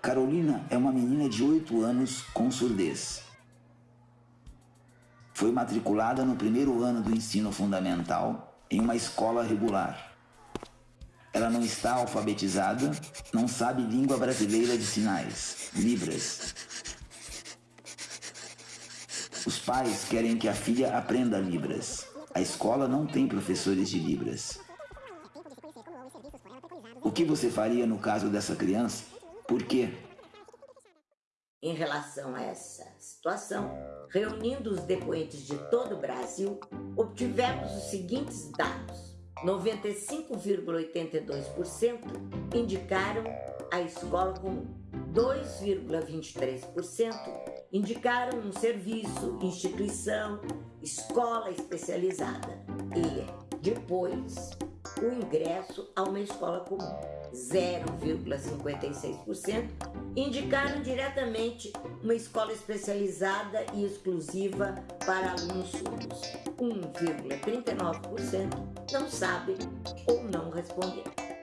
Carolina é uma menina de 8 anos com surdez. Foi matriculada no primeiro ano do ensino fundamental em uma escola regular. Ela não está alfabetizada, não sabe língua brasileira de sinais, Libras. Os pais querem que a filha aprenda Libras. A escola não tem professores de Libras. O que você faria no caso dessa criança? Por quê? Em relação a essa situação, reunindo os depoentes de todo o Brasil, obtivemos os seguintes dados. 95,82% indicaram a escola comum. 2,23% indicaram um serviço, instituição, escola especializada. E depois o ingresso a uma escola comum. 0,56% indicaram diretamente uma escola especializada e exclusiva para alunos surdos. 1,39% não sabem ou não responderam.